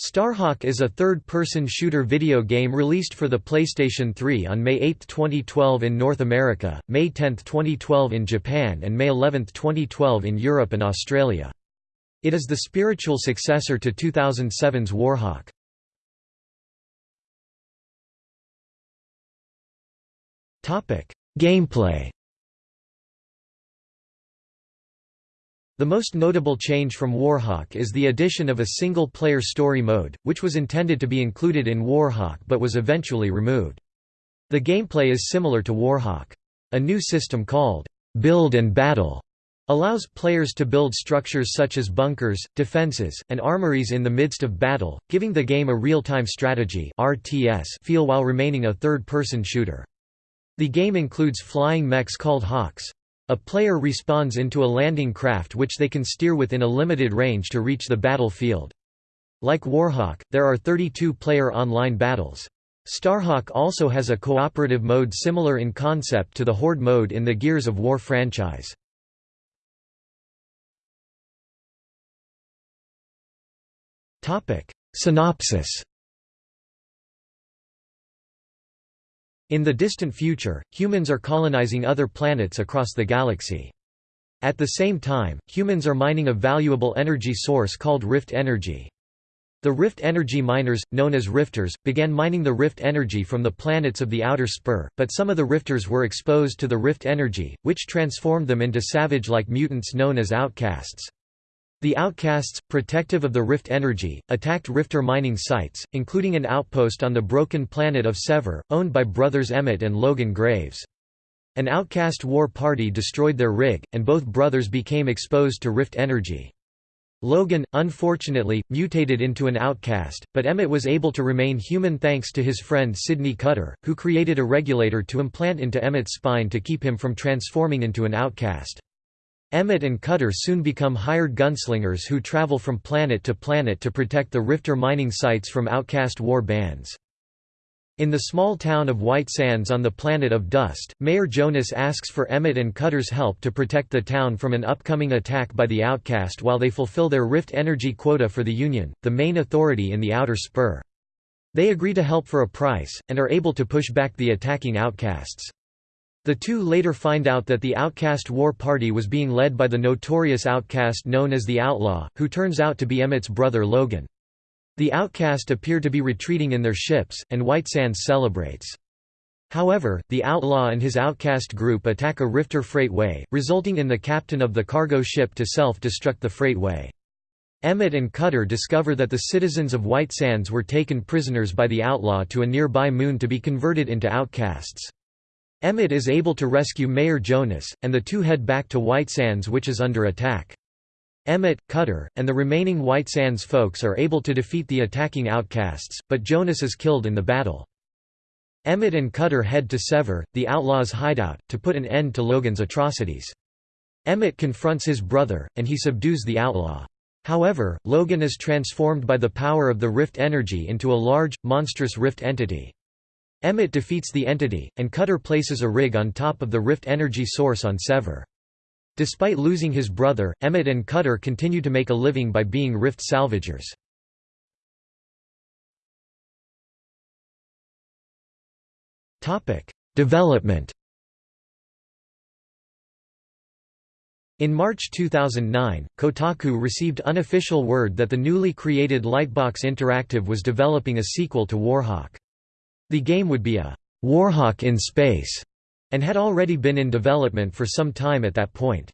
Starhawk is a third-person shooter video game released for the PlayStation 3 on May 8, 2012 in North America, May 10, 2012 in Japan and May 11, 2012 in Europe and Australia. It is the spiritual successor to 2007's Warhawk. Gameplay The most notable change from Warhawk is the addition of a single-player story mode, which was intended to be included in Warhawk but was eventually removed. The gameplay is similar to Warhawk. A new system called Build and Battle allows players to build structures such as bunkers, defenses, and armories in the midst of battle, giving the game a real-time strategy RTS feel while remaining a third-person shooter. The game includes flying mechs called Hawks. A player respawns into a landing craft which they can steer within a limited range to reach the battlefield. Like Warhawk, there are 32-player online battles. Starhawk also has a cooperative mode similar in concept to the Horde mode in the Gears of War franchise. Synopsis In the distant future, humans are colonizing other planets across the galaxy. At the same time, humans are mining a valuable energy source called Rift Energy. The Rift Energy miners, known as Rifters, began mining the Rift Energy from the planets of the Outer Spur, but some of the Rifters were exposed to the Rift Energy, which transformed them into savage-like mutants known as outcasts. The Outcasts, protective of the Rift energy, attacked Rifter mining sites, including an outpost on the broken planet of Sever, owned by brothers Emmett and Logan Graves. An Outcast war party destroyed their rig, and both brothers became exposed to Rift energy. Logan, unfortunately, mutated into an outcast, but Emmett was able to remain human thanks to his friend Sidney Cutter, who created a regulator to implant into Emmett's spine to keep him from transforming into an outcast. Emmett and Cutter soon become hired gunslingers who travel from planet to planet to protect the Rifter mining sites from outcast war bands. In the small town of White Sands on the planet of Dust, Mayor Jonas asks for Emmett and Cutter's help to protect the town from an upcoming attack by the Outcast while they fulfill their Rift energy quota for the Union, the main authority in the Outer Spur. They agree to help for a price, and are able to push back the attacking Outcasts. The two later find out that the Outcast War Party was being led by the notorious outcast known as the Outlaw, who turns out to be Emmett's brother Logan. The Outcast appear to be retreating in their ships, and White Sands celebrates. However, the Outlaw and his Outcast group attack a Rifter freightway, resulting in the captain of the cargo ship to self-destruct the freightway. Emmett and Cutter discover that the citizens of White Sands were taken prisoners by the Outlaw to a nearby moon to be converted into outcasts. Emmett is able to rescue Mayor Jonas, and the two head back to White Sands which is under attack. Emmett, Cutter, and the remaining White Sands folks are able to defeat the attacking outcasts, but Jonas is killed in the battle. Emmett and Cutter head to Sever, the outlaws' hideout, to put an end to Logan's atrocities. Emmett confronts his brother, and he subdues the outlaw. However, Logan is transformed by the power of the Rift energy into a large, monstrous Rift entity. Emmett defeats the entity, and Cutter places a rig on top of the Rift energy source on Sever. Despite losing his brother, Emmett and Cutter continue to make a living by being Rift salvagers. Development In March 2009, Kotaku received unofficial word that the newly created Lightbox Interactive was developing a sequel to Warhawk. The game would be a Warhawk in space, and had already been in development for some time at that point.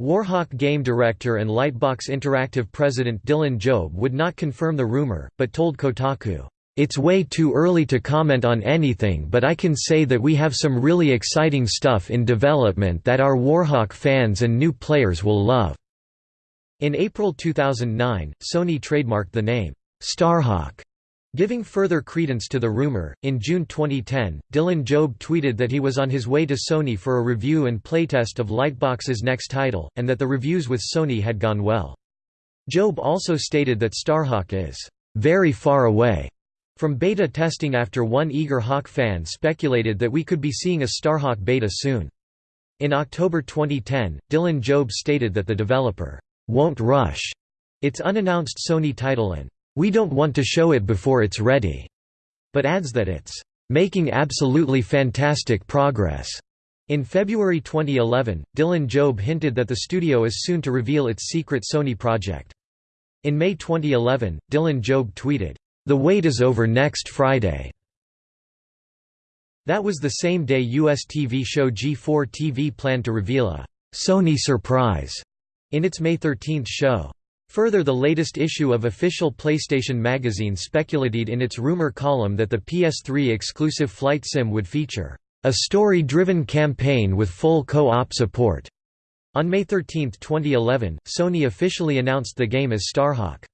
Warhawk game director and Lightbox Interactive president Dylan Jobe would not confirm the rumor, but told Kotaku, "...it's way too early to comment on anything but I can say that we have some really exciting stuff in development that our Warhawk fans and new players will love." In April 2009, Sony trademarked the name, Starhawk, Giving further credence to the rumor, in June 2010, Dylan Jobe tweeted that he was on his way to Sony for a review and playtest of Lightbox's next title, and that the reviews with Sony had gone well. Jobe also stated that Starhawk is very far away from beta testing after one eager Hawk fan speculated that we could be seeing a Starhawk beta soon. In October 2010, Dylan Jobe stated that the developer won't rush its unannounced Sony title and "'We don't want to show it before it's ready'", but adds that it's "'making absolutely fantastic progress'". In February 2011, Dylan Jobe hinted that the studio is soon to reveal its secret Sony project. In May 2011, Dylan Jobe tweeted, "'The wait is over next Friday'". That was the same day US TV show G4 TV planned to reveal a «Sony surprise» in its May 13 show. Further the latest issue of official PlayStation magazine speculated in its rumor column that the PS3 exclusive Flight Sim would feature a story-driven campaign with full co-op support. On May 13, 2011, Sony officially announced the game as Starhawk.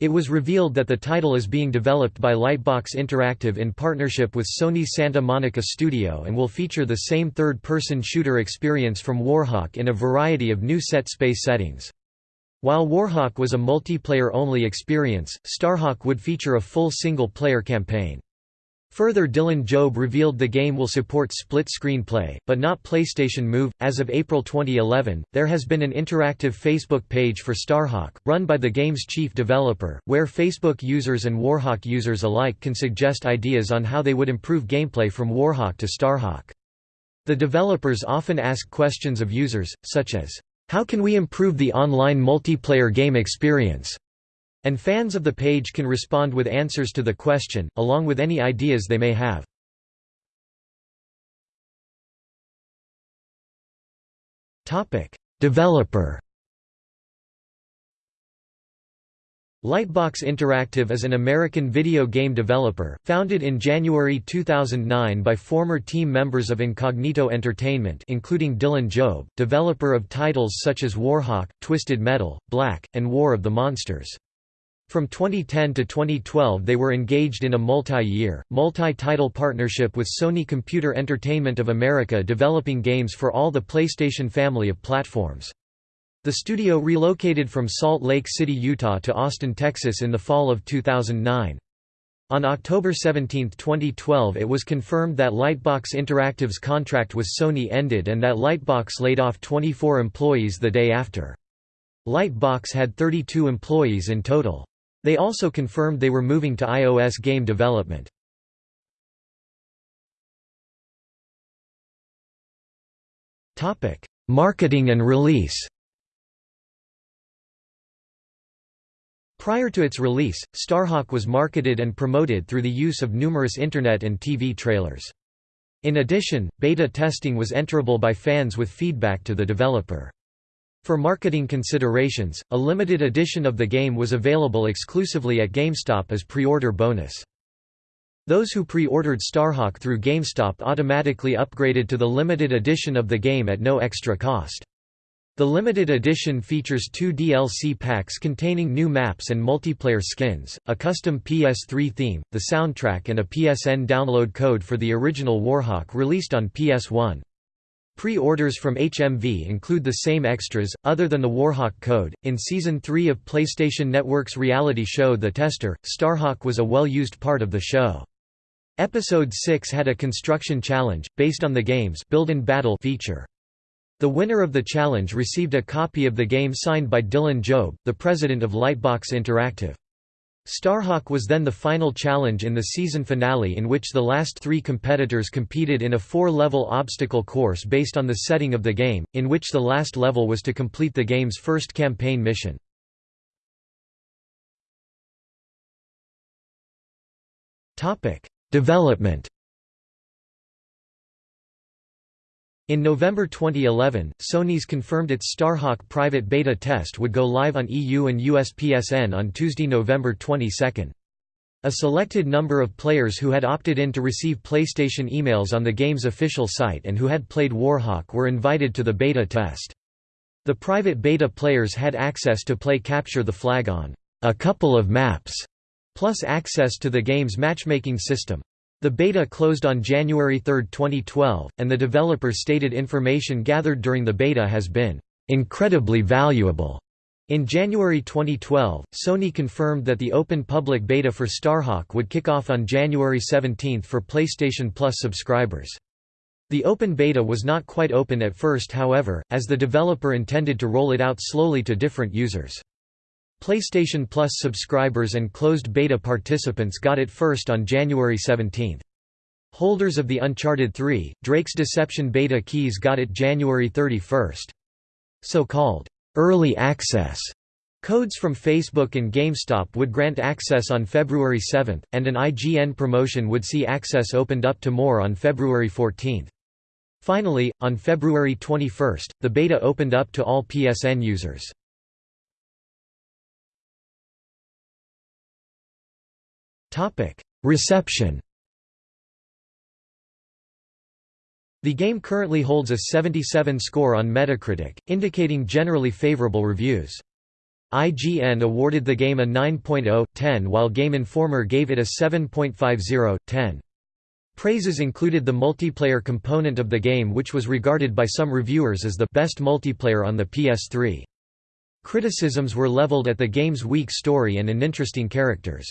It was revealed that the title is being developed by Lightbox Interactive in partnership with Sony's Santa Monica studio and will feature the same third-person shooter experience from Warhawk in a variety of new set space settings. While Warhawk was a multiplayer-only experience, Starhawk would feature a full single-player campaign. Further Dylan Jobe revealed the game will support split screenplay, but not PlayStation Move. As of April 2011, there has been an interactive Facebook page for Starhawk, run by the game's chief developer, where Facebook users and Warhawk users alike can suggest ideas on how they would improve gameplay from Warhawk to Starhawk. The developers often ask questions of users, such as, How can we improve the online multiplayer game experience? And fans of the page can respond with answers to the question, along with any ideas they may have. Developer Lightbox Interactive is an American video game developer, founded in January 2009 by former team members of Incognito Entertainment including Dylan Jobe, developer of titles such as Warhawk, Twisted Metal, Black, and War of the Monsters. From 2010 to 2012 they were engaged in a multi-year, multi-title partnership with Sony Computer Entertainment of America developing games for all the PlayStation family of platforms. The studio relocated from Salt Lake City, Utah to Austin, Texas in the fall of 2009. On October 17, 2012 it was confirmed that Lightbox Interactive's contract with Sony ended and that Lightbox laid off 24 employees the day after. Lightbox had 32 employees in total. They also confirmed they were moving to iOS game development. Marketing and release Prior to its release, Starhawk was marketed and promoted through the use of numerous Internet and TV trailers. In addition, beta testing was enterable by fans with feedback to the developer. For marketing considerations, a limited edition of the game was available exclusively at GameStop as pre-order bonus. Those who pre-ordered Starhawk through GameStop automatically upgraded to the limited edition of the game at no extra cost. The limited edition features two DLC packs containing new maps and multiplayer skins, a custom PS3 theme, the soundtrack and a PSN download code for the original Warhawk released on PS1. Pre-orders from HMV include the same extras, other than the Warhawk code. In Season 3 of PlayStation Network's reality show The Tester, Starhawk was a well-used part of the show. Episode 6 had a construction challenge, based on the game's Build and Battle feature. The winner of the challenge received a copy of the game signed by Dylan Jobe, the president of Lightbox Interactive. Starhawk was then the final challenge in the season finale in which the last three competitors competed in a four-level obstacle course based on the setting of the game, in which the last level was to complete the game's first campaign mission. Development In November 2011, Sony's confirmed its Starhawk private beta test would go live on EU and US PSN on Tuesday, November 22. A selected number of players who had opted in to receive PlayStation emails on the game's official site and who had played Warhawk were invited to the beta test. The private beta players had access to play Capture the Flag on a couple of maps, plus access to the game's matchmaking system. The beta closed on January 3, 2012, and the developer stated information gathered during the beta has been incredibly valuable. In January 2012, Sony confirmed that the open public beta for Starhawk would kick off on January 17 for PlayStation Plus subscribers. The open beta was not quite open at first however, as the developer intended to roll it out slowly to different users. PlayStation Plus subscribers and closed beta participants got it first on January 17. Holders of the Uncharted 3, Drake's Deception beta keys got it January 31. So-called early access codes from Facebook and GameStop would grant access on February 7, and an IGN promotion would see access opened up to more on February 14. Finally, on February 21, the beta opened up to all PSN users. Reception The game currently holds a 77 score on Metacritic, indicating generally favorable reviews. IGN awarded the game a 9.0, 10 while Game Informer gave it a 7.50, 10. Praises included the multiplayer component of the game which was regarded by some reviewers as the best multiplayer on the PS3. Criticisms were leveled at the game's weak story and uninteresting characters.